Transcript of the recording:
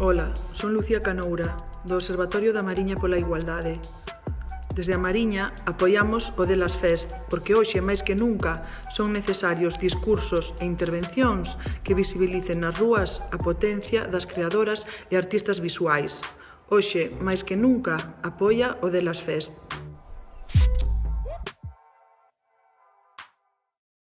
Ola, son Lucía Canoura, do Observatorio da Mariña pola Igualdade. Desde a Mariña apoiamos o Delas Fest, porque hoxe máis que nunca son necesarios discursos e intervencións que visibilicen nas rúas a potencia das creadoras e artistas visuais. Hoxe, máis que nunca, apoia o Delas Fest.